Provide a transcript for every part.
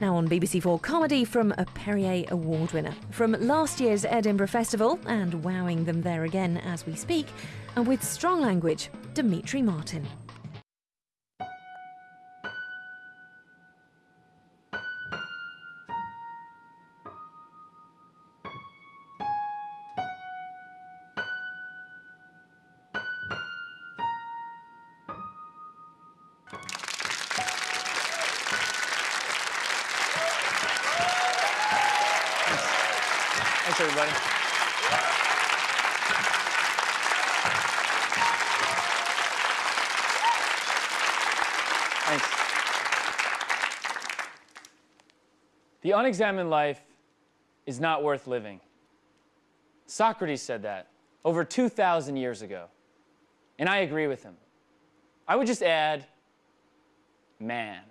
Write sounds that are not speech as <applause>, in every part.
Now on BBC4 Comedy from a Perrier Award winner. From last year's Edinburgh Festival, and wowing them there again as we speak, and with strong language, Demetri Martin. Unexamined life is not worth living. Socrates said that over 2,000 years ago, and I agree with him. I would just add, man.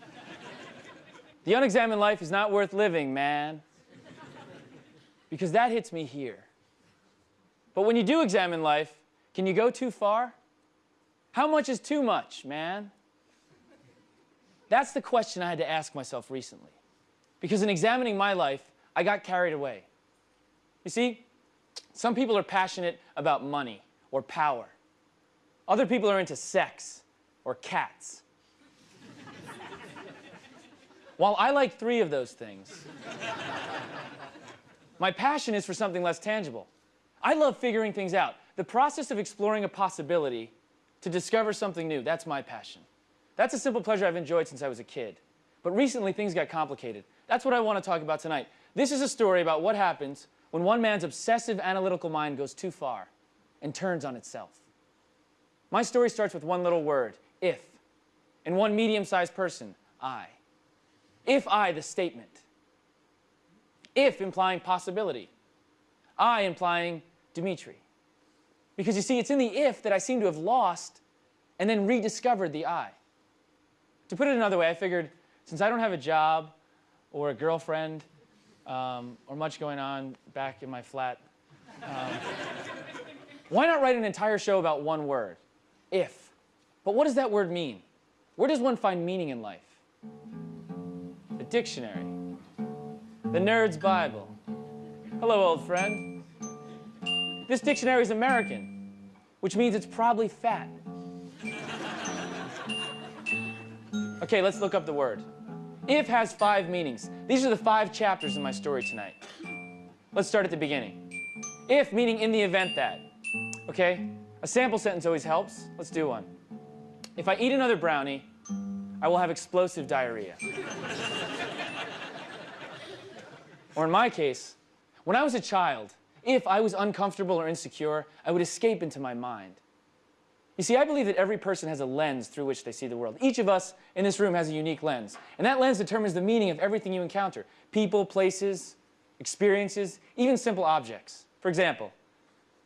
<laughs> the unexamined life is not worth living, man because that hits me here. But when you do examine life, can you go too far? How much is too much, man? That's the question I had to ask myself recently. Because in examining my life, I got carried away. You see, some people are passionate about money or power. Other people are into sex or cats. <laughs> While I like three of those things, my passion is for something less tangible. I love figuring things out. The process of exploring a possibility to discover something new, that's my passion. That's a simple pleasure I've enjoyed since I was a kid. But recently, things got complicated. That's what I want to talk about tonight. This is a story about what happens when one man's obsessive analytical mind goes too far and turns on itself. My story starts with one little word, if, and one medium-sized person, I. If I, the statement if implying possibility, I implying Demetri. Because you see, it's in the if that I seem to have lost and then rediscovered the I. To put it another way, I figured since I don't have a job or a girlfriend um, or much going on back in my flat, um, why not write an entire show about one word, if? But what does that word mean? Where does one find meaning in life? The dictionary. The Nerd's Bible. Hello, old friend. This dictionary is American, which means it's probably fat. Okay, let's look up the word. If has five meanings. These are the five chapters in my story tonight. Let's start at the beginning. If meaning in the event that. Okay? A sample sentence always helps. Let's do one. If I eat another brownie, I will have explosive diarrhea. Or in my case, when I was a child, if I was uncomfortable or insecure, I would escape into my mind. You see, I believe that every person has a lens through which they see the world. Each of us in this room has a unique lens. And that lens determines the meaning of everything you encounter. People, places, experiences, even simple objects. For example,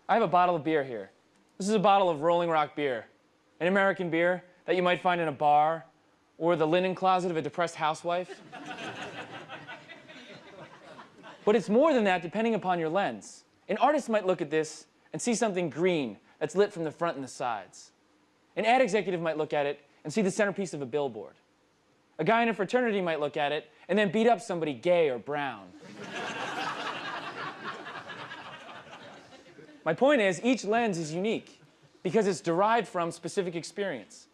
I have a bottle of beer here. This is a bottle of Rolling Rock beer, an American beer that you might find in a bar or the linen closet of a depressed housewife. <laughs> But it's more than that depending upon your lens. An artist might look at this and see something green that's lit from the front and the sides. An ad executive might look at it and see the centerpiece of a billboard. A guy in a fraternity might look at it and then beat up somebody gay or brown. <laughs> My point is, each lens is unique because it's derived from specific experience.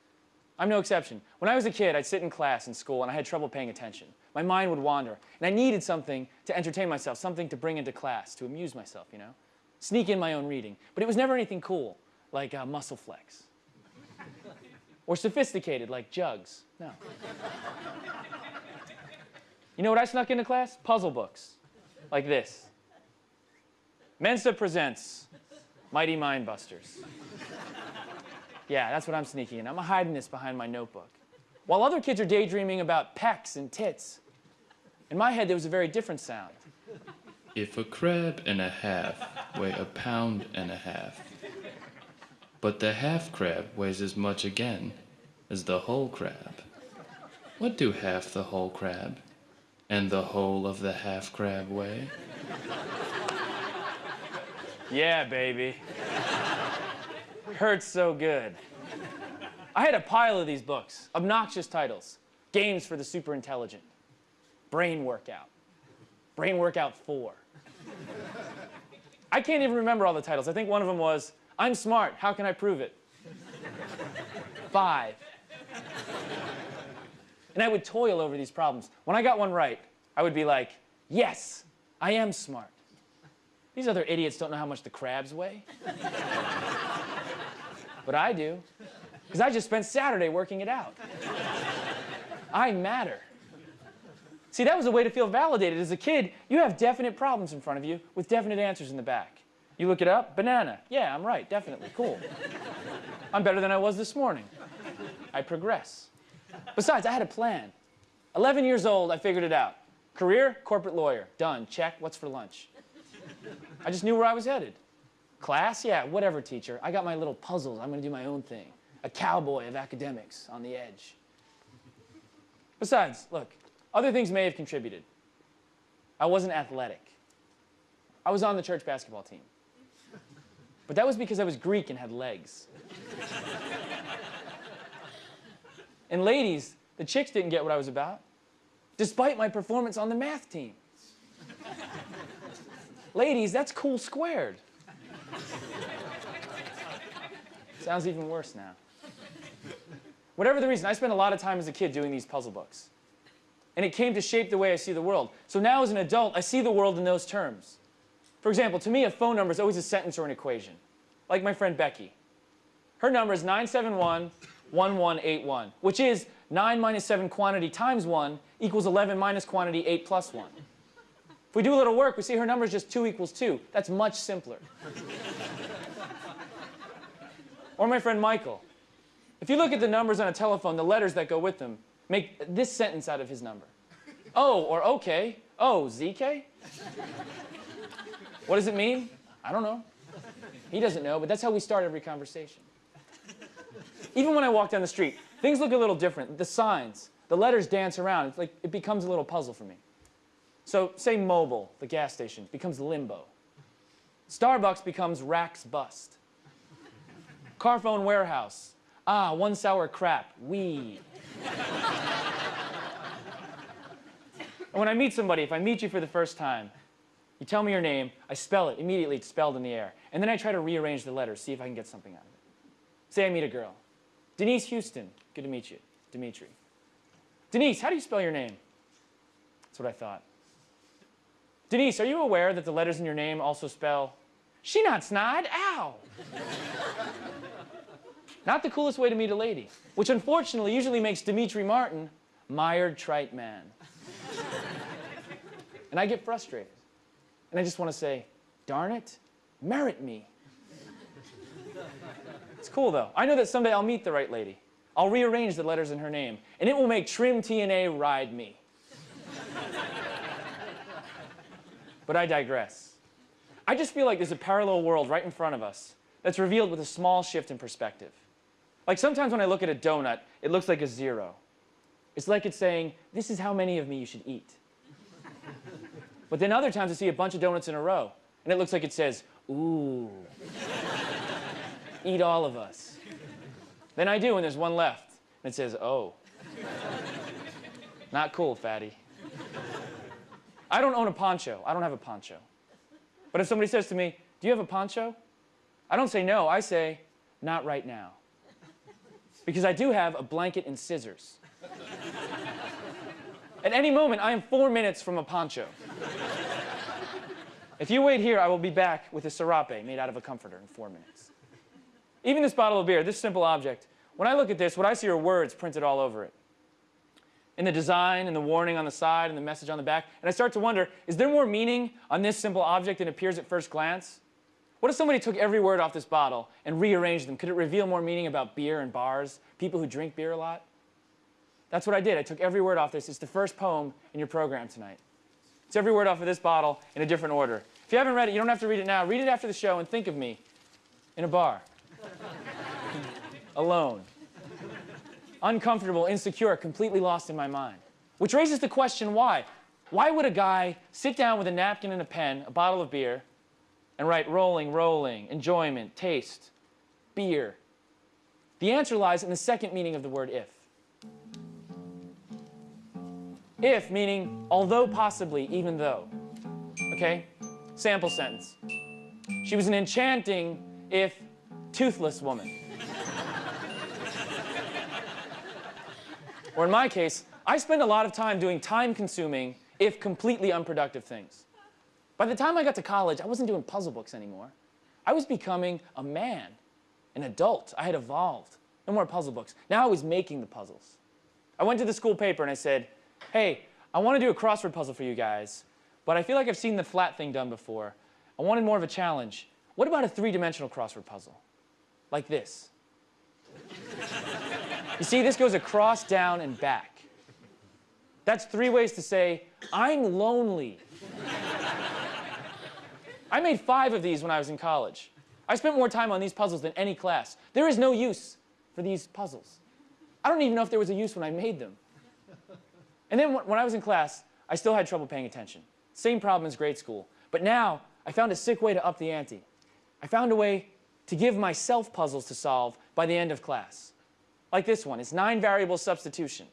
I'm no exception. When I was a kid, I'd sit in class in school and I had trouble paying attention. My mind would wander, and I needed something to entertain myself, something to bring into class, to amuse myself, you know? Sneak in my own reading. But it was never anything cool, like uh, muscle flex. or sophisticated, like jugs. No. you know what I snuck into class? Puzzle books, like this. Mensa presents Mighty Mind Busters. Yeah, that's what I'm sneaking in. I'm hiding this behind my notebook. While other kids are daydreaming about pecs and tits, in my head there was a very different sound. If a crab and a half weigh a pound and a half, but the half crab weighs as much again as the whole crab, what do half the whole crab and the whole of the half crab weigh? Yeah, baby. Hurts so good. I had a pile of these books, obnoxious titles, games for the super intelligent. Brain Workout, Brain Workout 4. I can't even remember all the titles. I think one of them was, I'm smart, how can I prove it? Five. And I would toil over these problems. When I got one right, I would be like, yes, I am smart. These other idiots don't know how much the crabs weigh. but I do, because I just spent Saturday working it out. I matter. See, that was a way to feel validated. As a kid, you have definite problems in front of you with definite answers in the back. You look it up, banana. Yeah, I'm right, definitely, cool. <laughs> I'm better than I was this morning. I progress. Besides, I had a plan. 11 years old, I figured it out. Career, corporate lawyer, done, check, what's for lunch? I just knew where I was headed. Class, yeah, whatever, teacher. I got my little puzzles, I'm gonna do my own thing. A cowboy of academics on the edge. Besides, look, other things may have contributed. I wasn't athletic. I was on the church basketball team. But that was because I was Greek and had legs. and ladies, the chicks didn't get what I was about, despite my performance on the math team. ladies, that's cool squared. Sounds even worse now. Whatever the reason, I spent a lot of time as a kid doing these puzzle books. And it came to shape the way I see the world. So now as an adult, I see the world in those terms. For example, to me, a phone number is always a sentence or an equation. Like my friend Becky. Her number is 971-1181, which is 9 minus 7 quantity times 1 equals 11 minus quantity 8 plus 1. If we do a little work, we see her number is just 2 equals 2. That's much simpler. or my friend Michael. If you look at the numbers on a telephone, the letters that go with them, make this sentence out of his number. Oh, or okay. Oh, ZK? What does it mean? I don't know. He doesn't know, but that's how we start every conversation. Even when I walk down the street, things look a little different. The signs, the letters dance around. It's like it becomes a little puzzle for me. So say Mobil, the gas station, becomes limbo. Starbucks becomes Rax bust. Carphone warehouse. Ah, one sour crap. We. <laughs> and when I meet somebody, if I meet you for the first time, you tell me your name, I spell it, immediately it's spelled in the air. And then I try to rearrange the letters, see if I can get something out of it. Say I meet a girl. Denise Houston, good to meet you. Demetri. Denise, how do you spell your name? That's what I thought. Denise, are you aware that the letters in your name also spell, she not snide, ow. Not the coolest way to meet a lady, which unfortunately usually makes Demetri Martin mired trite man. <laughs> and I get frustrated. And I just want to say, darn it, merit me. It's cool though. I know that someday I'll meet the right lady. I'll rearrange the letters in her name, and it will make Trim TNA ride me. <laughs> but I digress. I just feel like there's a parallel world right in front of us that's revealed with a small shift in perspective. Like sometimes when I look at a donut, it looks like a zero. It's like it's saying, this is how many of me you should eat. <laughs> But then other times I see a bunch of donuts in a row, and it looks like it says, ooh, eat all of us. Then I do, and there's one left, and it says, oh. <laughs> Not cool, fatty. I don't own a poncho. I don't have a poncho. But if somebody says to me, do you have a poncho? I don't say no, I say, not right now. Because I do have a blanket and scissors. At any moment, I am four minutes from a poncho. If you wait here, I will be back with a serape made out of a comforter in four minutes. Even this bottle of beer, this simple object, when I look at this, what I see are words printed all over it. In the design, and the warning on the side, and the message on the back. And I start to wonder, is there more meaning on this simple object than appears at first glance? What if somebody took every word off this bottle and rearranged them? Could it reveal more meaning about beer and bars, people who drink beer a lot? That's what I did. I took every word off this. It's the first poem in your program tonight. It's every word off of this bottle in a different order. If you haven't read it, you don't have to read it now. Read it after the show and think of me in a bar. Alone. Uncomfortable, insecure, completely lost in my mind. Which raises the question why? Why would a guy sit down with a napkin and a pen, a bottle of beer, and write rolling, rolling, enjoyment, taste, beer? The answer lies in the second meaning of the word if. If meaning although possibly, even though. Okay? Sample sentence. She was an enchanting, if toothless woman. or in my case, I spend a lot of time doing time consuming, if completely unproductive things. By the time I got to college, I wasn't doing puzzle books anymore. I was becoming a man, an adult. I had evolved. No more puzzle books. Now I was making the puzzles. I went to the school paper and I said, hey, I want to do a crossword puzzle for you guys, but I feel like I've seen the flat thing done before. I wanted more of a challenge. What about a three-dimensional crossword puzzle? Like this. you see, this goes across, down, and back. That's three ways to say, I'm lonely. I made five of these when I was in college. I spent more time on these puzzles than any class. There is no use for these puzzles. I don't even know if there was a use when I made them. And then when I was in class, I still had trouble paying attention. Same problem as grade school. But now, I found a sick way to up the ante. I found a way to give myself puzzles to solve by the end of class. Like this one, it's nine variable substitution.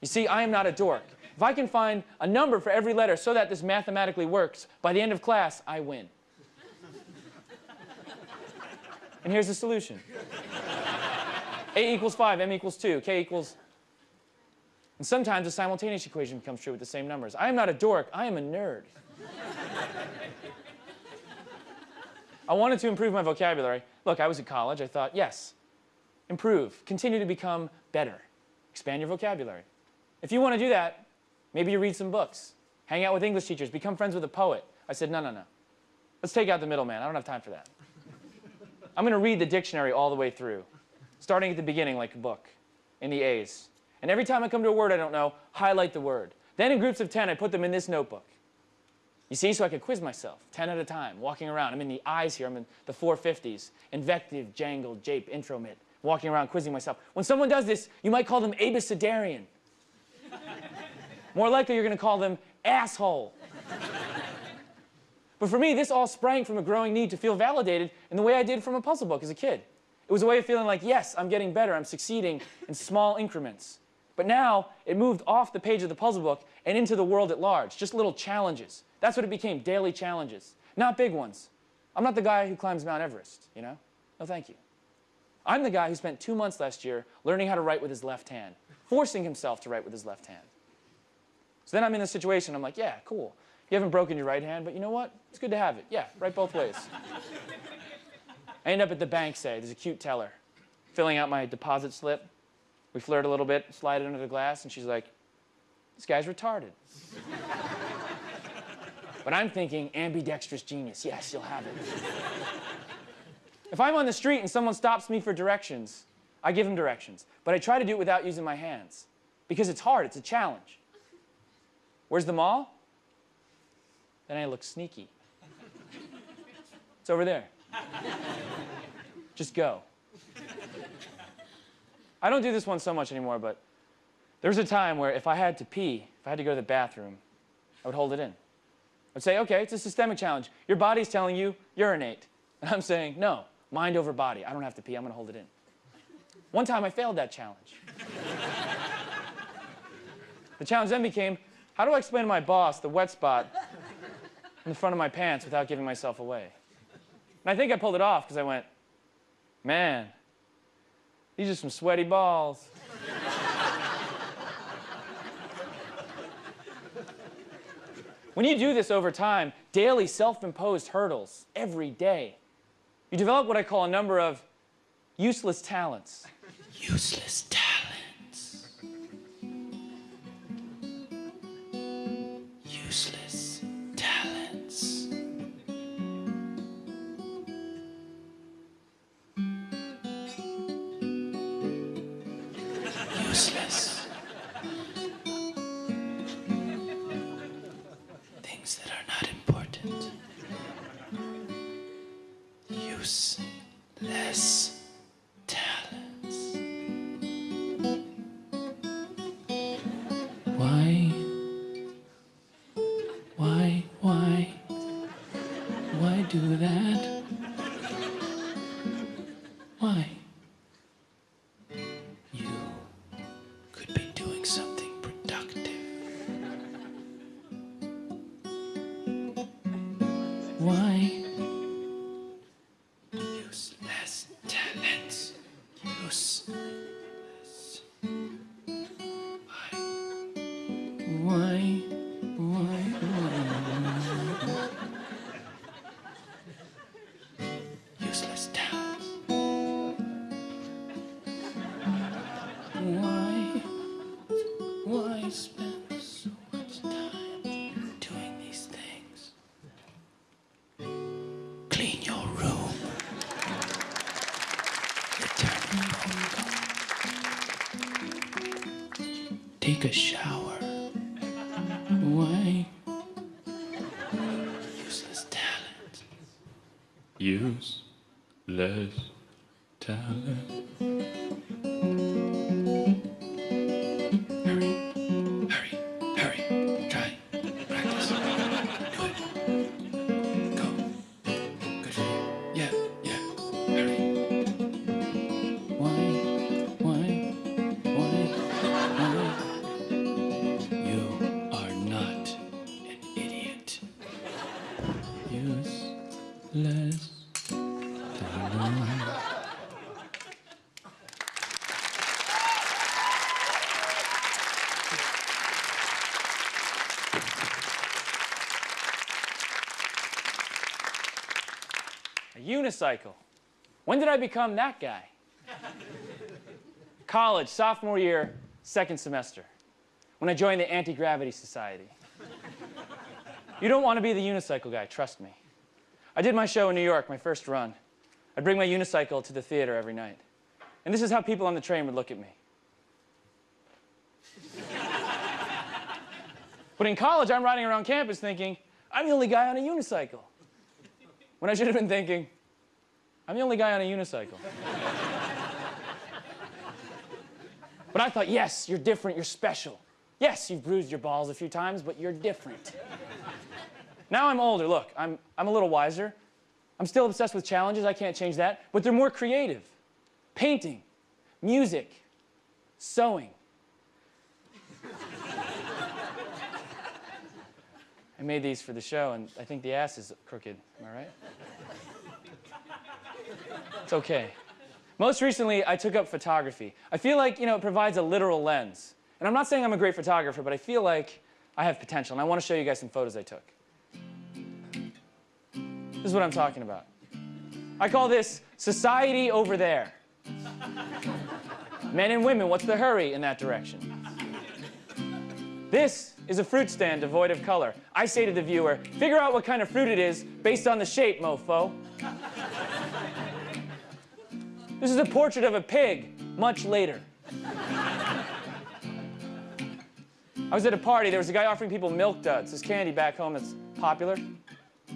You see, I am not a dork. If I can find a number for every letter so that this mathematically works, by the end of class, I win. and here's the solution. A equals 5, M equals 2, K equals... And sometimes a simultaneous equation becomes true with the same numbers. I am not a dork, I am a nerd. I wanted to improve my vocabulary. Look, I was at college, I thought, yes, improve, continue to become better, expand your vocabulary. If you want to do that, maybe you read some books, hang out with English teachers, become friends with a poet. I said, no, no, no. Let's take out the middleman. I don't have time for that. I'm going to read the dictionary all the way through starting at the beginning like a book, in the A's. And every time I come to a word I don't know, highlight the word. Then in groups of 10, I put them in this notebook. You see, so I could quiz myself, 10 at a time, walking around. I'm in the I's here, I'm in the 450s. Invective, jangle, jape, intro, intromit, walking around quizzing myself. When someone does this, you might call them abecedarian. More likely, you're going to call them asshole. <laughs> but for me, this all sprang from a growing need to feel validated in the way I did from a puzzle book as a kid. It was a way of feeling like, yes, I'm getting better, I'm succeeding in small increments. But now, it moved off the page of the puzzle book and into the world at large, just little challenges. That's what it became, daily challenges, not big ones. I'm not the guy who climbs Mount Everest, you know? No, thank you. I'm the guy who spent two months last year learning how to write with his left hand, forcing himself to write with his left hand. So then I'm in this situation, I'm like, yeah, cool. You haven't broken your right hand, but you know what? It's good to have it. Yeah, right both ways. I end up at the bank, say, there's a cute teller, filling out my deposit slip. We flirt a little bit, slide it under the glass, and she's like, this guy's retarded. but I'm thinking ambidextrous genius. Yes, you'll have it. if I'm on the street and someone stops me for directions, I give them directions. But I try to do it without using my hands. Because it's hard, it's a challenge. Where's the mall? Then I look sneaky. It's over there. Just go. I don't do this one so much anymore, but there was a time where if I had to pee, if I had to go to the bathroom, I would hold it in. I'd say, okay, it's a systemic challenge. Your body's telling you urinate. And I'm saying, no, mind over body. I don't have to pee, I'm gonna hold it in. One time I failed that challenge. the challenge then became, how do I explain to my boss the wet spot in the front of my pants without giving myself away? And I think I pulled it off because I went, man, these are some sweaty balls. when you do this over time, daily self-imposed hurdles, every day, you develop what I call a number of useless talents. Useless talents. why. Home. A unicycle. When did I become that guy? <laughs> College, sophomore year, second semester, when I joined the Anti Gravity Society. You don't want to be the unicycle guy, trust me. I did my show in New York, my first run. I'd bring my unicycle to the theater every night. And this is how people on the train would look at me. But in college, I'm riding around campus thinking, I'm the only guy on a unicycle. When I should have been thinking, I'm the only guy on a unicycle. but I thought, yes, you're different, you're special. Yes, you've bruised your balls a few times, but you're different. now I'm older, look, I'm, I'm a little wiser. I'm still obsessed with challenges, I can't change that, but they're more creative. Painting, music, sewing. I made these for the show, and I think the ass is crooked. Am I right? It's okay. Most recently, I took up photography. I feel like, you know, it provides a literal lens. And I'm not saying I'm a great photographer, but I feel like I have potential, and I want to show you guys some photos I took. This is what I'm talking about. I call this society over there. Men and women, what's the hurry in that direction? This is a fruit stand devoid of color. I say to the viewer, figure out what kind of fruit it is based on the shape, mofo. This is a portrait of a pig, much later. I was at a party, there was a guy offering people milk duds, this candy back home that's popular.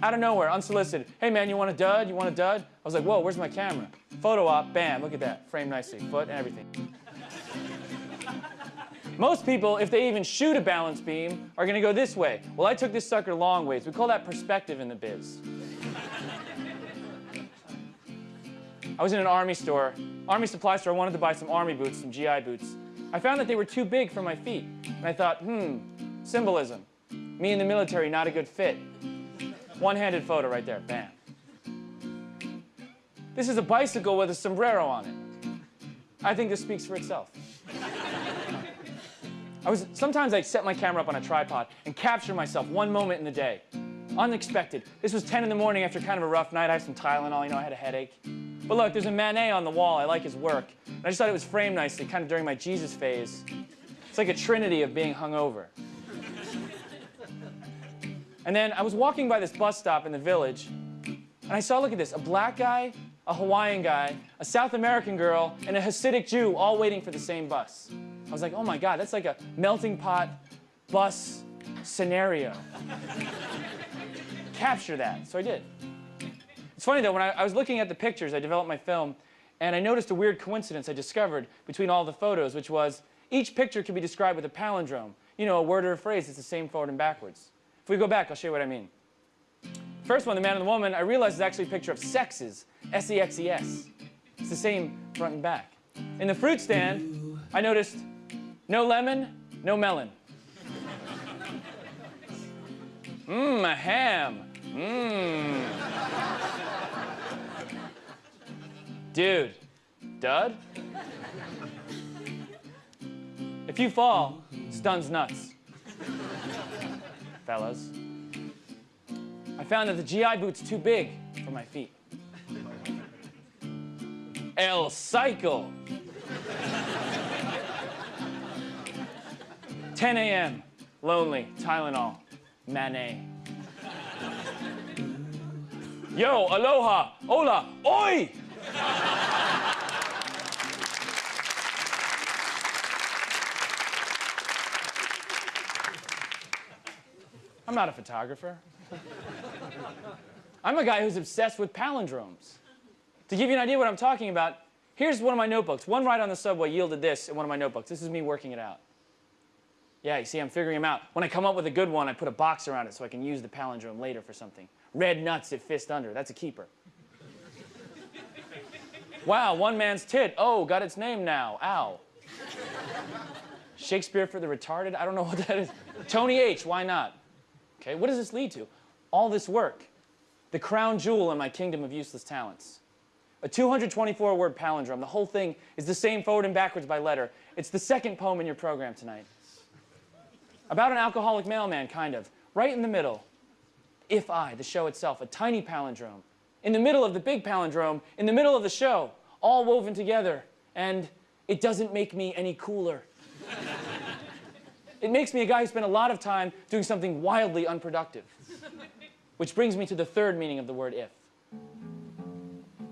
Out of nowhere, unsolicited. Hey man, you want a dud? You want a dud? I was like, whoa, where's my camera? Photo op, bam, look at that. Framed nicely, foot and everything. Most people, if they even shoot a balance beam, are gonna go this way. Well, I took this sucker long ways. We call that perspective in the biz. I was in an army store, army supply store, I wanted to buy some army boots, some GI boots. I found that they were too big for my feet. And I thought, hmm, symbolism. Me in the military, not a good fit. One-handed photo right there, bam. This is a bicycle with a sombrero on it. I think this speaks for itself. I was, sometimes I set my camera up on a tripod and capture myself one moment in the day. Unexpected. This was 10 in the morning after kind of a rough night. I had some Tylenol, you know, I had a headache. But look, there's a Manet on the wall. I like his work. And I just thought it was framed nicely, kind of during my Jesus phase. It's like a trinity of being hungover. And then I was walking by this bus stop in the village, and I saw, look at this, a black guy, a Hawaiian guy, a South American girl, and a Hasidic Jew all waiting for the same bus. I was like, oh my God, that's like a melting pot bus scenario. <laughs> Capture that. So I did. It's funny though, when I, I was looking at the pictures, I developed my film, and I noticed a weird coincidence I discovered between all the photos, which was each picture can be described with a palindrome. You know, a word or a phrase that's the same forward and backwards. If we go back, I'll show you what I mean. First one, the man and the woman, I realized is actually a picture of sexes, S-E-X-E-S. It's the same front and back. In the fruit stand, I noticed no lemon, no melon. Mmm, a ham. Mmm. Dude, Dud? If you fall, stuns nuts. Fellas. I found that the GI boot's too big for my feet. El Cycle. 10 a.m. Lonely. Tylenol. Manet. Yo, aloha, hola, oi! I'm not a photographer. <laughs> I'm a guy who's obsessed with palindromes. To give you an idea what I'm talking about, here's one of my notebooks. One ride on the subway yielded this in one of my notebooks. This is me working it out. Yeah, you see, I'm figuring them out. When I come up with a good one, I put a box around it so I can use the palindrome later for something. Red nuts at fist under. That's a keeper. wow, one man's tit. Oh, got its name now. Ow. Shakespeare for the retarded? I don't know what that is. Tony H, why not? Okay, what does this lead to? All this work. The crown jewel in my kingdom of useless talents. A 224 word palindrome. The whole thing is the same forward and backwards by letter. It's the second poem in your program tonight. About an alcoholic mailman, kind of. Right in the middle. If I, the show itself, a tiny palindrome. In the middle of the big palindrome, in the middle of the show, all woven together. And it doesn't make me any cooler. <laughs> it makes me a guy who spent a lot of time doing something wildly unproductive. Which brings me to the third meaning of the word if.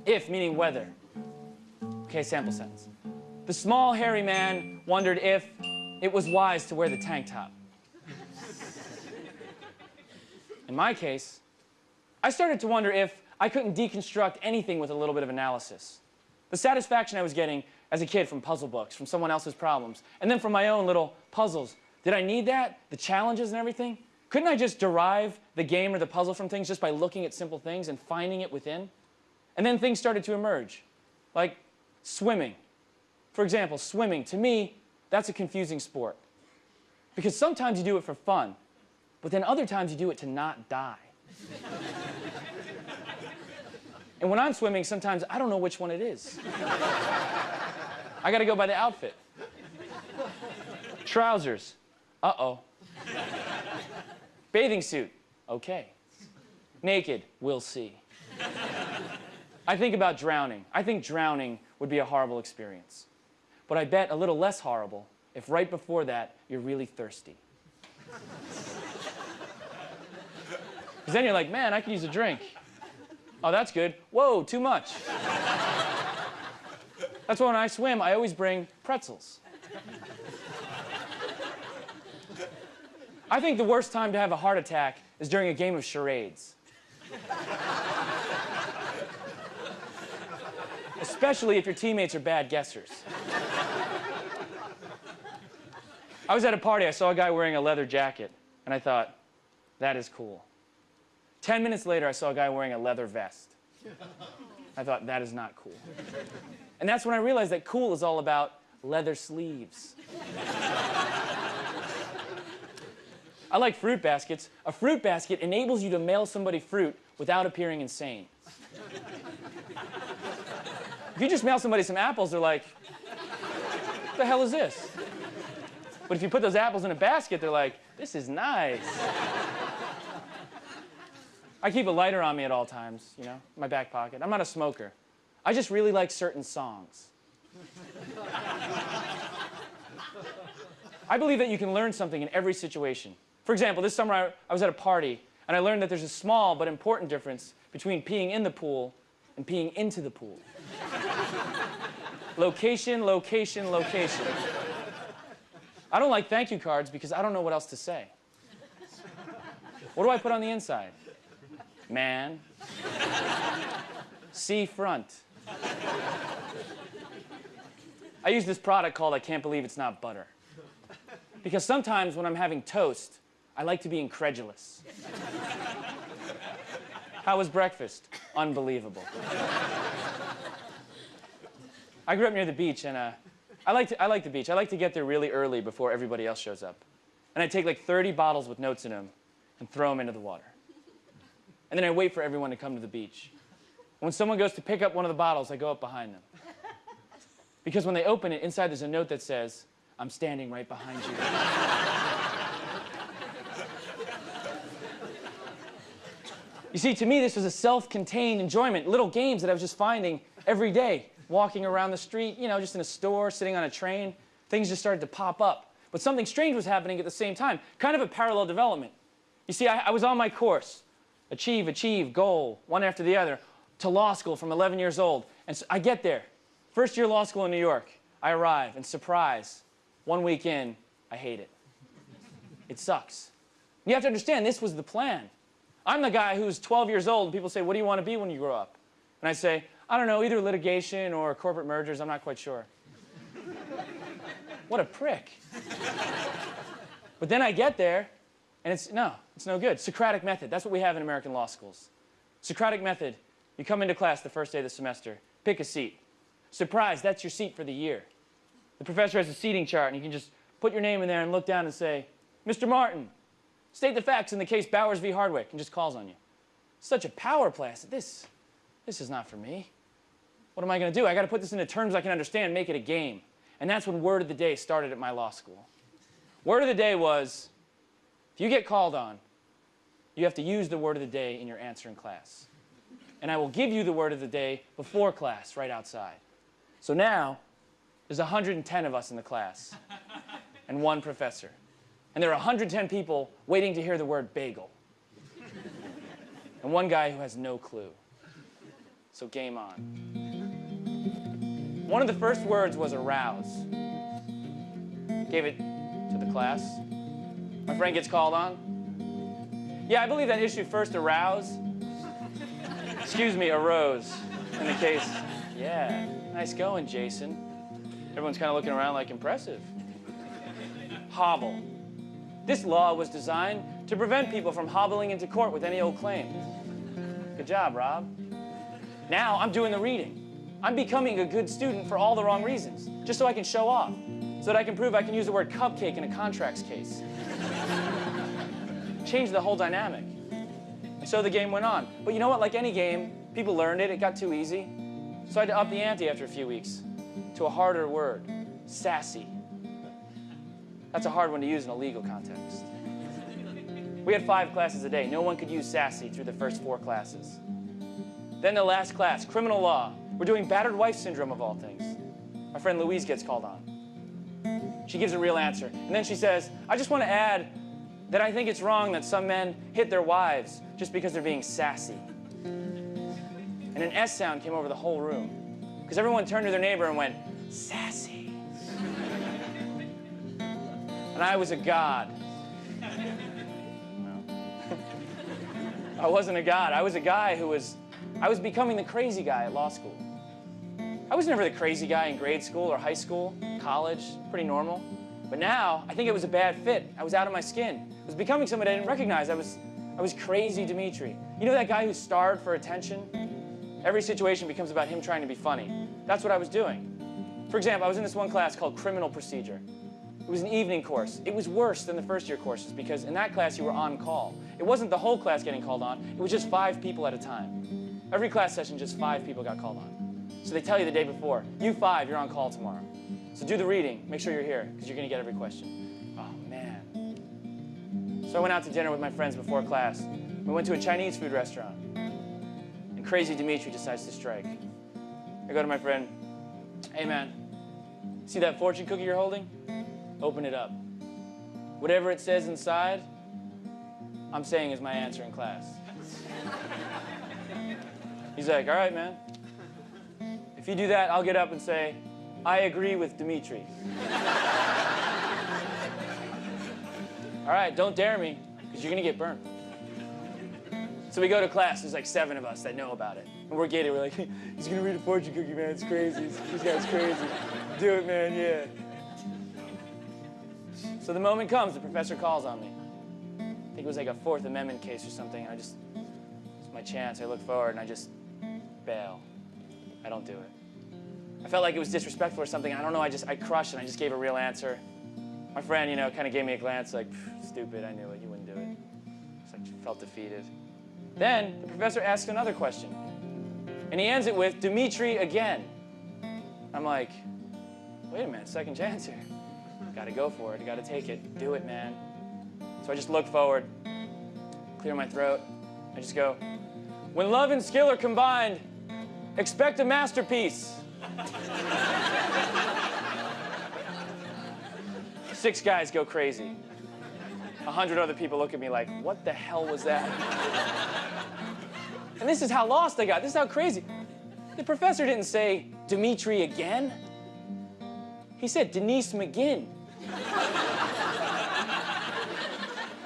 If meaning whether. Okay, sample sentence. The small hairy man wondered if it was wise to wear the tank top. In my case, I started to wonder if I couldn't deconstruct anything with a little bit of analysis. The satisfaction I was getting as a kid from puzzle books, from someone else's problems, and then from my own little puzzles. Did I need that? The challenges and everything? Couldn't I just derive the game or the puzzle from things just by looking at simple things and finding it within? And then things started to emerge, like swimming. For example, swimming, to me, that's a confusing sport. Because sometimes you do it for fun, but then other times you do it to not die. <laughs> and when I'm swimming, sometimes I don't know which one it is. <laughs> I gotta go by the outfit. Trousers, uh-oh. Bathing suit, okay. Naked, we'll see. I think about drowning. I think drowning would be a horrible experience. But I bet a little less horrible if right before that you're really thirsty. Because then you're like, man, I could use a drink. Oh, that's good. Whoa, too much. That's why when I swim, I always bring pretzels. I think the worst time to have a heart attack is during a game of charades. Especially if your teammates are bad guessers. I was at a party, I saw a guy wearing a leather jacket, and I thought, that is cool. 10 minutes later, I saw a guy wearing a leather vest. I thought, that is not cool. And that's when I realized that cool is all about leather sleeves. I like fruit baskets. A fruit basket enables you to mail somebody fruit without appearing insane. If you just mail somebody some apples, they're like, what the hell is this? But if you put those apples in a basket, they're like, this is nice. I keep a lighter on me at all times, you know, my back pocket. I'm not a smoker. I just really like certain songs. I believe that you can learn something in every situation. For example, this summer I, I was at a party and I learned that there's a small but important difference between peeing in the pool and peeing into the pool. location, location, location. I don't like thank you cards because I don't know what else to say. What do I put on the inside? man. Sea front. I use this product called I Can't Believe It's Not Butter. Because sometimes when I'm having toast, I like to be incredulous. How was breakfast? Unbelievable. I grew up near the beach, and uh, I, like to, I like the beach. I like to get there really early before everybody else shows up. And I take like 30 bottles with notes in them and throw them into the water. And then I wait for everyone to come to the beach. When someone goes to pick up one of the bottles, I go up behind them. Because when they open it, inside there's a note that says, I'm standing right behind you. You see, to me, this was a self contained enjoyment, little games that I was just finding every day, walking around the street, you know, just in a store, sitting on a train. Things just started to pop up. But something strange was happening at the same time, kind of a parallel development. You see, I, I was on my course achieve, achieve, goal, one after the other, to law school from 11 years old. And so I get there, first year law school in New York. I arrive, and surprise, one week in, I hate it. It sucks. You have to understand, this was the plan. I'm the guy who's 12 years old, and people say, What do you want to be when you grow up? And I say, I don't know, either litigation or corporate mergers, I'm not quite sure. what a prick. but then I get there, and it's no, it's no good. Socratic method, that's what we have in American law schools. Socratic method, you come into class the first day of the semester, pick a seat. Surprise, that's your seat for the year. The professor has a seating chart, and you can just put your name in there and look down and say, Mr. Martin, state the facts in the case Bowers v. Hardwick, and just calls on you. Such a power said, this, this is not for me. What am I going to do? I got to put this into terms I can understand, make it a game. And that's when word of the day started at my law school. Word of the day was, if you get called on, you have to use the word of the day in your answer in class. And I will give you the word of the day before class, right outside. So now, there's 110 of us in the class and one professor. And there are 110 people waiting to hear the word bagel. and one guy who has no clue. So game on. One of the first words was arouse. Gave it to the class. My friend gets called on. Yeah, I believe that issue first arouse. Excuse me, arose in the case. Yeah, nice going, Jason. Everyone's kind of looking around like impressive. Hobble. This law was designed to prevent people from hobbling into court with any old claim. Good job, Rob. Now I'm doing the reading. I'm becoming a good student for all the wrong reasons, just so I can show off, so that I can prove I can use the word cupcake in a contracts case. <laughs> Change the whole dynamic. And so the game went on. But you know what? Like any game, people learned it, it got too easy. So I had to up the ante after a few weeks to a harder word sassy. That's a hard one to use in a legal context. We had five classes a day. No one could use sassy through the first four classes. Then the last class, criminal law. We're doing battered wife syndrome of all things. My friend Louise gets called on. She gives a real answer. And then she says, I just want to add that I think it's wrong that some men hit their wives just because they're being sassy. And an S sound came over the whole room because everyone turned to their neighbor and went, sassy. And I was a god. I wasn't a god. I was a guy who was, I was becoming the crazy guy at law school. I was never the crazy guy in grade school or high school, college, pretty normal. But now, I think it was a bad fit. I was out of my skin. I was becoming somebody I didn't recognize. I was, I was crazy Demetri. You know that guy who starved for attention? Every situation becomes about him trying to be funny. That's what I was doing. For example, I was in this one class called Criminal Procedure. It was an evening course. It was worse than the first year courses because in that class you were on call. It wasn't the whole class getting called on, it was just five people at a time. Every class session, just five people got called on. So they tell you the day before, you five, you're on call tomorrow. So do the reading, make sure you're here because you're going to get every question. Oh, man. So I went out to dinner with my friends before class. We went to a Chinese food restaurant. And crazy Demetri decides to strike. I go to my friend, hey man, see that fortune cookie you're holding? Open it up. Whatever it says inside, I'm saying is my answer in class. <laughs> He's like, all right, man. If you do that, I'll get up and say, I agree with Demetri. <laughs> all right, don't dare me, because you're going to get burned. So we go to class. There's like seven of us that know about it. And we're getting, we're like, <laughs> he's going to read a fortune cookie, man. It's crazy. This guy's crazy. Do it, man. Yeah. So the moment comes, the professor calls on me. I think it was like a Fourth Amendment case or something. And I just, it's my chance. I look forward and I just bail. I don't do it. I felt like it was disrespectful or something. I don't know. I just, I crushed and I just gave a real answer. My friend, you know, kind of gave me a glance like, stupid. I knew it. You wouldn't do it. It's like, felt defeated. Then the professor asks another question. And he ends it with, Demetri again. I'm like, wait a minute, second chance here. Gotta go for it, gotta take it. Do it, man. So I just look forward, clear my throat. I just go, when love and skill are combined, expect a masterpiece. Six guys go crazy. A hundred other people look at me like, what the hell was that? and this is how lost I got. This is how crazy. The professor didn't say, Demetri again. He said, Denise McGinn.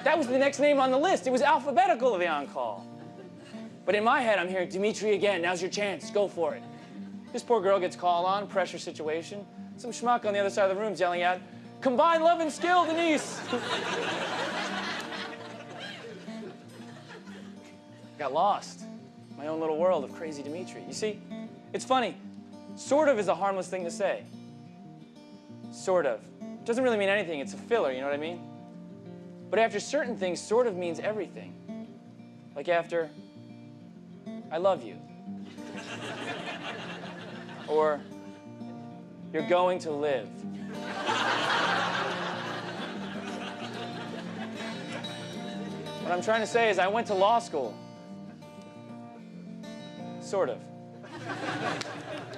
That was the next name on the list. It was alphabetical of the on-call. But in my head, I'm hearing, Demetri again, now's your chance, go for it. This poor girl gets called on, pressure situation. Some schmuck on the other side of the room yelling out, combine love and skill, Denise. Got lost. My own little world of crazy Demetri. You see, it's funny. Sort of is a harmless thing to say. Sort of. Doesn't really mean anything. It's a filler, you know what I mean? But after certain things, sort of means everything. Like after, I love you. <laughs> or, you're going to live. what I'm trying to say is I went to law school. Sort of.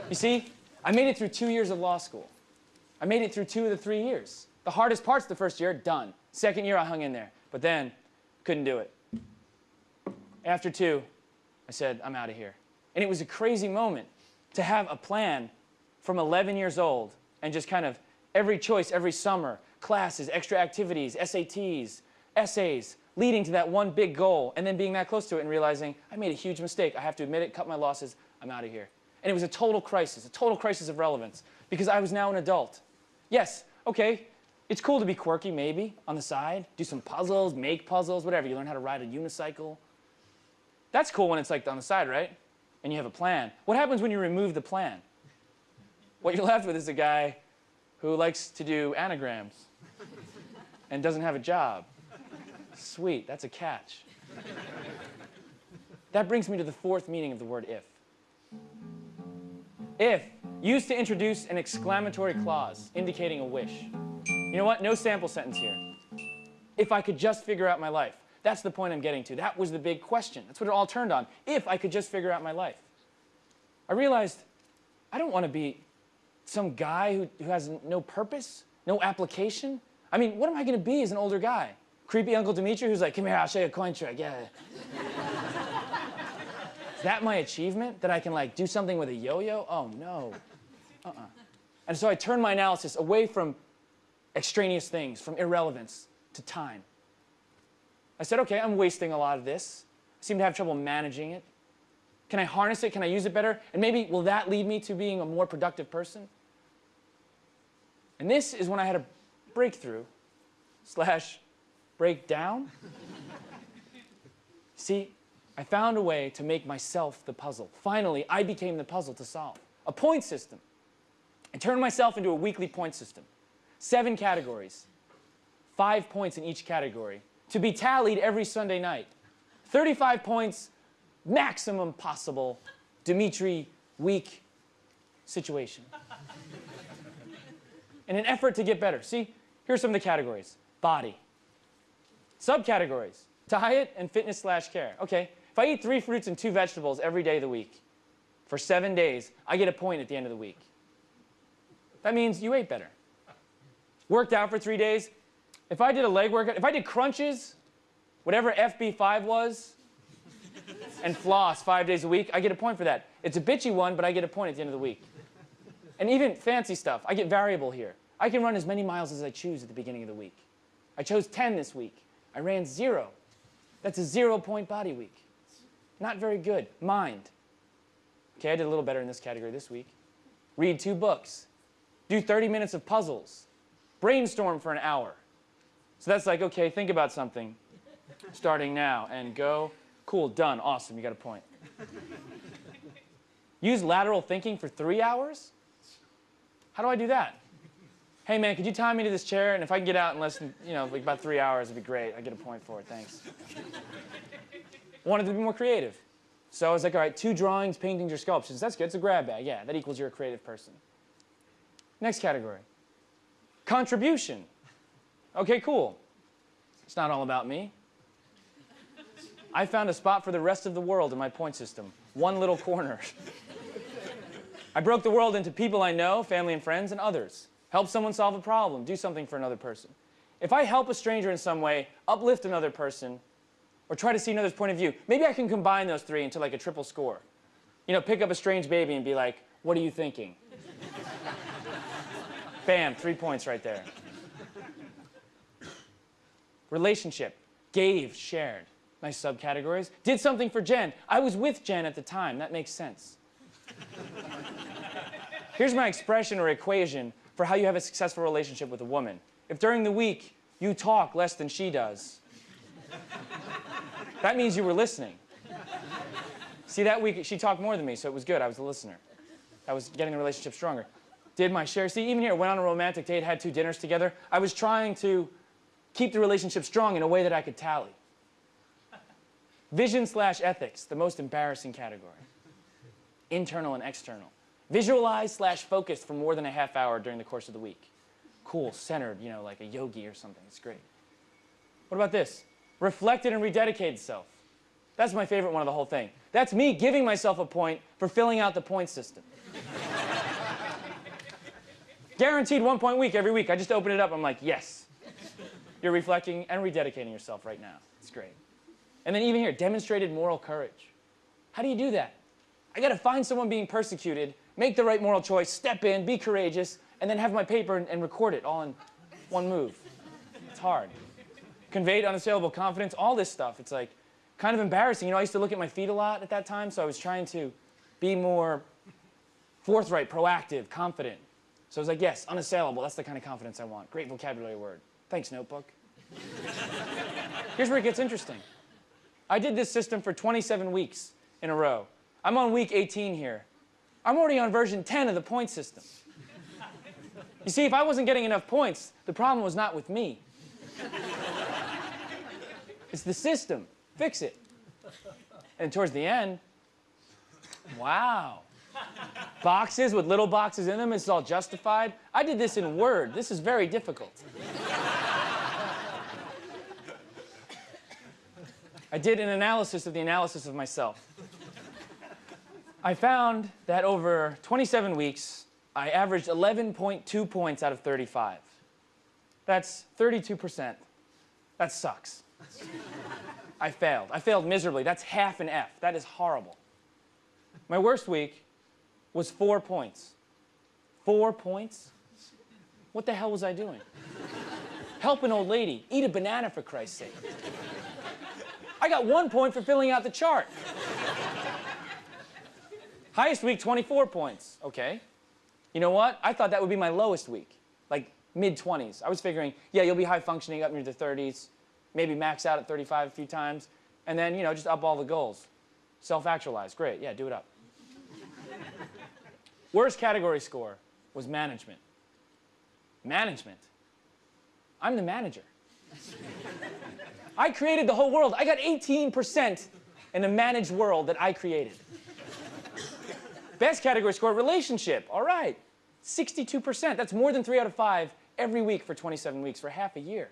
You see, I made it through two years of law school. I made it through two of the three years. The hardest parts the first year, done. Second year, I hung in there. But then, couldn't do it. After two, I said, I'm out of here. And it was a crazy moment to have a plan from 11 years old and just kind of every choice, every summer, classes, extra activities, SATs, essays, leading to that one big goal, and then being that close to it and realizing, I made a huge mistake. I have to admit it, cut my losses, I'm out of here. And it was a total crisis, a total crisis of relevance, because I was now an adult. Yes, okay, it's cool to be quirky, maybe, on the side, do some puzzles, make puzzles, whatever. You learn how to ride a unicycle. That's cool when it's like on the side, right? And you have a plan. What happens when you remove the plan? What you're left with is a guy who likes to do anagrams and doesn't have a job. Sweet, that's a catch. That brings me to the fourth meaning of the word if. If, used to introduce an exclamatory clause indicating a wish. You know what? No sample sentence here. If I could just figure out my life. That's the point I'm getting to. That was the big question. That's what it all turned on. If I could just figure out my life. I realized I don't want to be some guy who, who has no purpose, no application. I mean, what am I going to be as an older guy? Creepy Uncle Demetri who's like, come here, I'll show you a coin trick. Yeah. Is that my achievement? That I can like do something with a yo-yo? Oh no. Uh-uh. And so I turned my analysis away from extraneous things, from irrelevance to time. I said, okay, I'm wasting a lot of this. I seem to have trouble managing it. Can I harness it? Can I use it better? And maybe will that lead me to being a more productive person? And this is when I had a breakthrough slash breakdown. See, I found a way to make myself the puzzle. Finally, I became the puzzle to solve. A point system. I turned myself into a weekly point system. Seven categories. Five points in each category. To be tallied every Sunday night. 35 points, maximum possible Demetri week situation. <laughs> In an effort to get better. See, here's some of the categories. Body. Subcategories. Diet and fitness slash care. Okay, if I eat three fruits and two vegetables every day of the week for seven days, I get a point at the end of the week. That means you ate better. Worked out for three days. If I did a leg workout, if I did crunches, whatever FB5 was, and floss five days a week, I get a point for that. It's a bitchy one, but I get a point at the end of the week. And even fancy stuff, I get variable here. I can run as many miles as I choose at the beginning of the week. I chose 10 this week. I ran zero. That's a zero point body week. Not very good. Mind. Okay, I did a little better in this category this week. Read two books. Do 30 minutes of puzzles. Brainstorm for an hour. So that's like, okay, think about something starting now and go. Cool, done, awesome, you got a point. Use lateral thinking for three hours? How do I do that? Hey man, could you tie me to this chair? And if I can get out in less than, you know, like about three hours, it'd be great. I get a point for it, thanks wanted to be more creative. So I was like, all right, two drawings, paintings, or sculptures. That's good. It's a grab bag. Yeah, that equals you're a creative person. Next category contribution. Okay, cool. It's not all about me. I found a spot for the rest of the world in my point system, one little corner. I broke the world into people I know, family and friends, and others. Help someone solve a problem, do something for another person. If I help a stranger in some way, uplift another person, or try to see another's point of view, maybe I can combine those three into like a triple score. You know, pick up a strange baby and be like, what are you thinking? <laughs> Bam, three points right there. Relationship, gave, shared. Nice subcategories. Did something for Jen. I was with Jen at the time. That makes sense. Here's my expression or equation for how you have a successful relationship with a woman. If during the week you talk less than she does, <laughs> that means you were listening. See, that week she talked more than me, so it was good. I was a listener. I was getting the relationship stronger. Did my share. See, even here, went on a romantic date, had two dinners together. I was trying to keep the relationship strong in a way that I could tally. Vision slash ethics, the most embarrassing category. Internal and external. Visualize slash focus for more than a half hour during the course of the week. Cool, centered, you know, like a yogi or something. It's great. What about this? Reflected and rededicated self. That's my favorite one of the whole thing. That's me giving myself a point for filling out the point system. <laughs> Guaranteed one point week every week. I just open it up. I'm like, yes. You're reflecting and rededicating yourself right now. It's great. And then even here, demonstrated moral courage. How do you do that? I got to find someone being persecuted, make the right moral choice, step in, be courageous, and then have my paper and, and record it all in one move. It's hard. Conveyed unassailable confidence, all this stuff. It's like kind of embarrassing. You know, I used to look at my feet a lot at that time, so I was trying to be more forthright, proactive, confident. So I was like, yes, unassailable. That's the kind of confidence I want. Great vocabulary word. Thanks, notebook. <laughs> Here's where it gets interesting. I did this system for 27 weeks in a row. I'm on week 18 here. I'm already on version 10 of the point system. You see, if I wasn't getting enough points, the problem was not with me. It's the system. Fix it. And towards the end, wow. Boxes with little boxes in them, it's all justified. I did this in Word. This is very difficult. I did an analysis of the analysis of myself. I found that over 27 weeks, I averaged 11.2 points out of 35. That's 32%. That sucks. I failed. I failed miserably. That's half an F. That is horrible. My worst week was four points. Four points? What the hell was I doing? Help an old lady. Eat a banana, for Christ's sake. I got one point for filling out the chart. Highest week, 24 points. Okay. You know what? I thought that would be my lowest week, like mid 20s. I was figuring, yeah, you'll be high functioning up near the 30s, maybe max out at 35 a few times, and then, you know, just up all the goals. Self actualize. Great. Yeah, do it up. <laughs> Worst category score was management. Management. I'm the manager. I created the whole world. I got 18% in a managed world that I created. Best category score, relationship. All right. 62%. That's more than three out of five every week for 27 weeks, for half a year.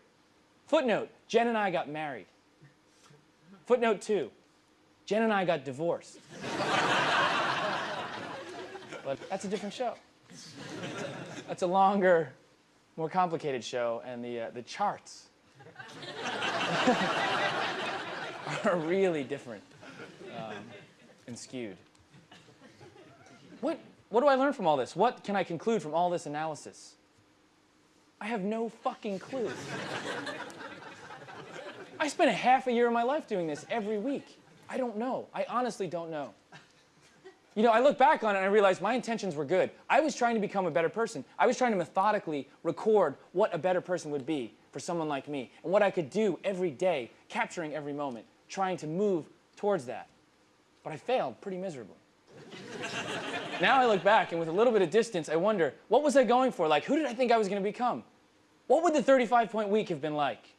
Footnote, Jen and I got married. Footnote two, Jen and I got divorced. but that's a different show. That's a longer, more complicated show, and the, uh, the charts <laughs> are really different um, and skewed. What, what do I learn from all this? What can I conclude from all this analysis? I have no fucking clue. I spent a half a year of my life doing this every week. I don't know. I honestly don't know. You know, I look back on it and I realize my intentions were good. I was trying to become a better person. I was trying to methodically record what a better person would be for someone like me and what I could do every day, capturing every moment, trying to move towards that. But I failed pretty miserably now I look back and with a little bit of distance, I wonder, what was I going for? Like, who did I think I was going to become? What would the 35 point week have been like?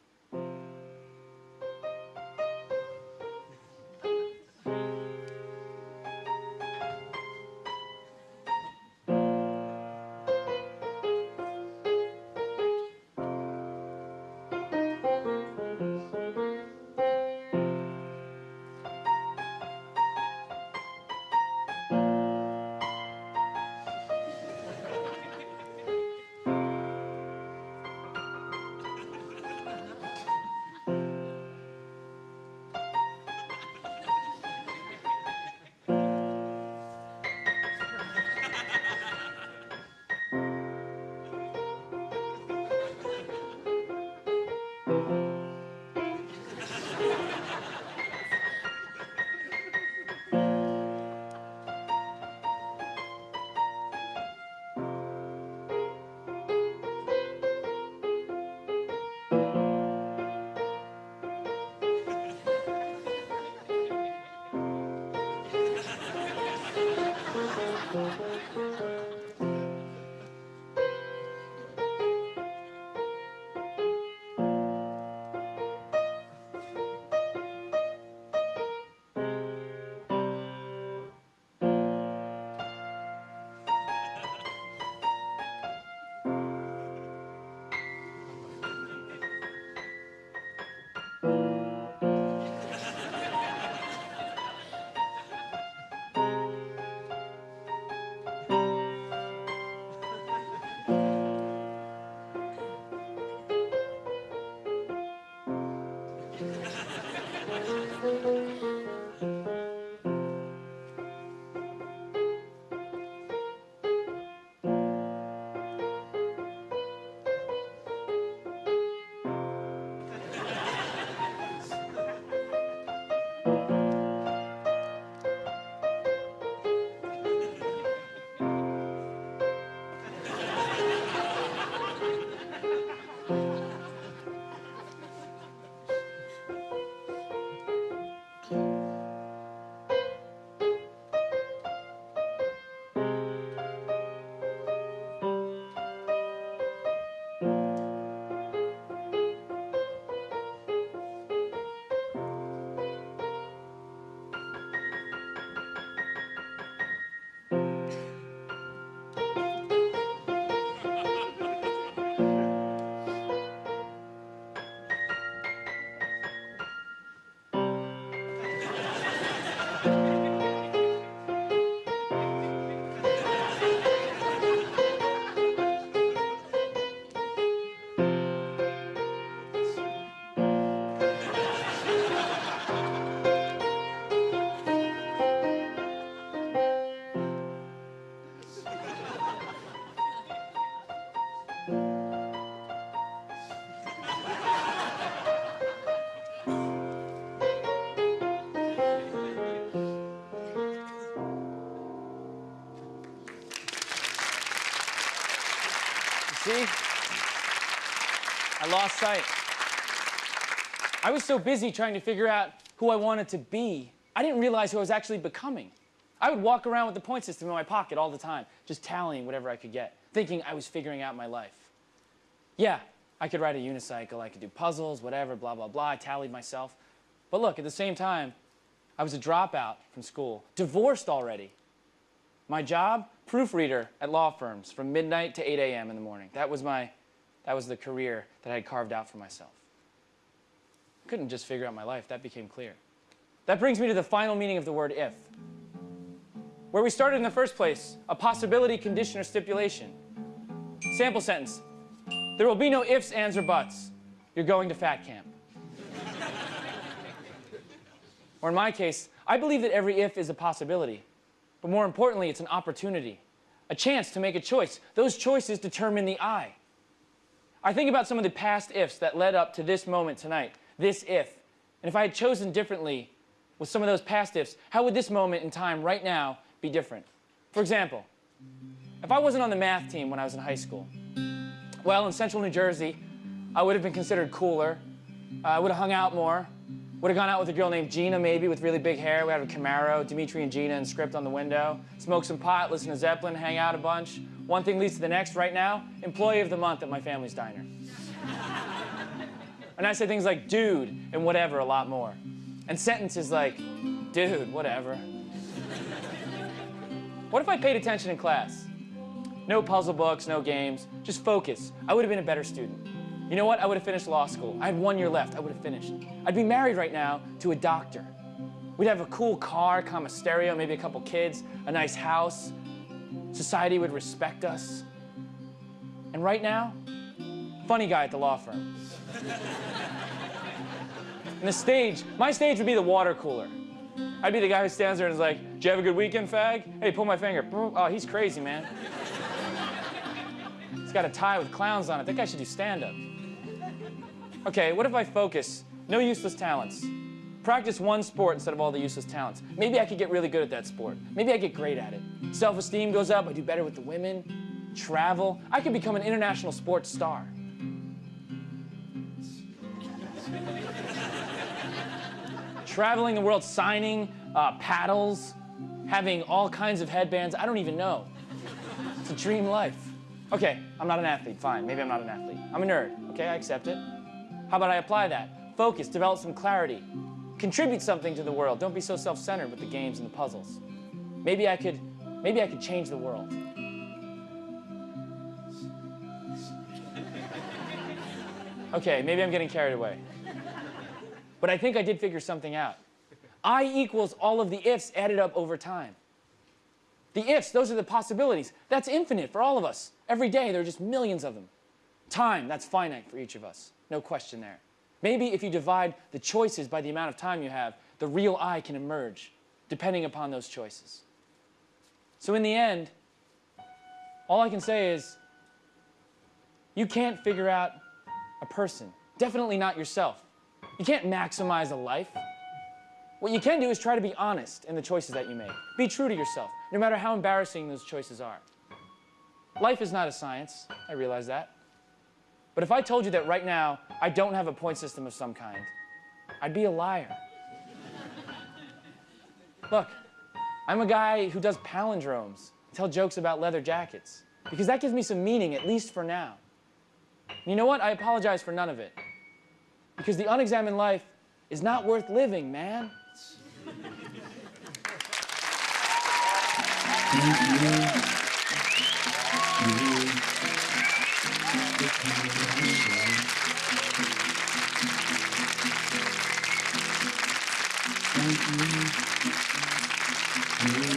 See? I lost sight. I was so busy trying to figure out who I wanted to be, I didn't realize who I was actually becoming. I would walk around with the point system in my pocket all the time, just tallying whatever I could get, thinking I was figuring out my life. Yeah, I could ride a unicycle, I could do puzzles, whatever, blah, blah, blah. I tallied myself. But look, at the same time, I was a dropout from school, divorced already. My job, proofreader at law firms from midnight to 8 a.m. in the morning. That was my, that was the career that I had carved out for myself. I couldn't just figure out my life, that became clear. That brings me to the final meaning of the word if. Where we started in the first place, a possibility, condition, or stipulation. Sample sentence. There will be no ifs, ands, or buts. You're going to fat camp. <laughs> or in my case, I believe that every if is a possibility. But more importantly, it's an opportunity, a chance to make a choice. Those choices determine the I. I think about some of the past ifs that led up to this moment tonight, this if. And if I had chosen differently with some of those past ifs, how would this moment in time right now be different? For example, if I wasn't on the math team when I was in high school, well, in central New Jersey, I would have been considered cooler. Uh, I would have hung out more. Would have gone out with a girl named Gina, maybe, with really big hair. We had a Camaro, Demetri and Gina, and script on the window. Smoke some pot, listen to Zeppelin, hang out a bunch. One thing leads to the next. Right now, employee of the month at my family's diner. and I say things like dude and whatever a lot more. And sentences like, dude, whatever. what if I paid attention in class? No puzzle books, no games, just focus. I would have been a better student. You know what? I would have finished law school. I had one year left. I would have finished. I'd be married right now to a doctor. We'd have a cool car, comma stereo, maybe a couple kids, a nice house. Society would respect us. And right now, funny guy at the law firm. <laughs> and the stage, my stage would be the water cooler. I'd be the guy who stands there and is like, "Did you have a good weekend, fag?" Hey, pull my finger. Oh, he's crazy, man. <laughs> he's got a tie with clowns on it. That guy should do stand-up. Okay, what if I focus? No useless talents. Practice one sport instead of all the useless talents. Maybe I could get really good at that sport. Maybe I get great at it. Self esteem goes up, I do better with the women, travel. I could become an international sports star. Traveling the world, signing uh, paddles, having all kinds of headbands. I don't even know. It's a dream life. Okay, I'm not an athlete. Fine, maybe I'm not an athlete. I'm a nerd. Okay, I accept it. How about I apply that? Focus, develop some clarity, contribute something to the world. Don't be so self-centered with the games and the puzzles. Maybe I could, maybe I could change the world. Okay, maybe I'm getting carried away. But I think I did figure something out. I equals all of the ifs added up over time. The ifs, those are the possibilities. That's infinite for all of us. Every day, there are just millions of them. Time, that's finite for each of us. No question there. Maybe if you divide the choices by the amount of time you have, the real I can emerge, depending upon those choices. So in the end, all I can say is, you can't figure out a person. Definitely not yourself. You can't maximize a life. What you can do is try to be honest in the choices that you make. Be true to yourself, no matter how embarrassing those choices are. Life is not a science, I realize that. But if I told you that right now I don't have a point system of some kind, I'd be a liar. Look, I'm a guy who does palindromes, tell jokes about leather jackets, because that gives me some meaning, at least for now. And you know what? I apologize for none of it. Because the unexamined life is not worth living, man. <laughs> Thank you.